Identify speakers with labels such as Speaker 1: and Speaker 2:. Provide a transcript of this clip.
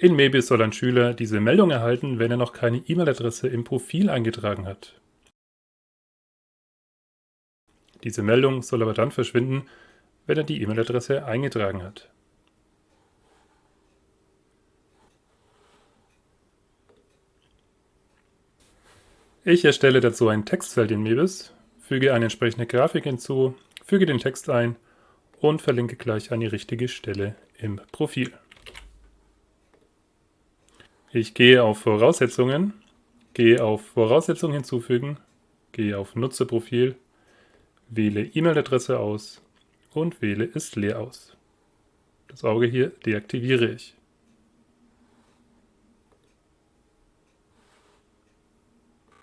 Speaker 1: In Mebis soll ein Schüler diese Meldung erhalten, wenn er noch keine E-Mail-Adresse im Profil eingetragen hat. Diese Meldung soll aber dann verschwinden, wenn er die E-Mail-Adresse eingetragen hat. Ich erstelle dazu ein Textfeld in Mebis, füge eine entsprechende Grafik hinzu, füge den Text ein und verlinke gleich an die richtige Stelle im Profil. Ich gehe auf Voraussetzungen, gehe auf Voraussetzungen hinzufügen, gehe auf Nutzerprofil, wähle E-Mail-Adresse aus und wähle ist leer aus. Das Auge hier deaktiviere ich.